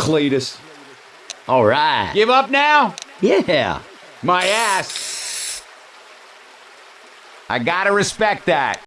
Cletus. All right. Give up now? Yeah. My ass. I gotta respect that.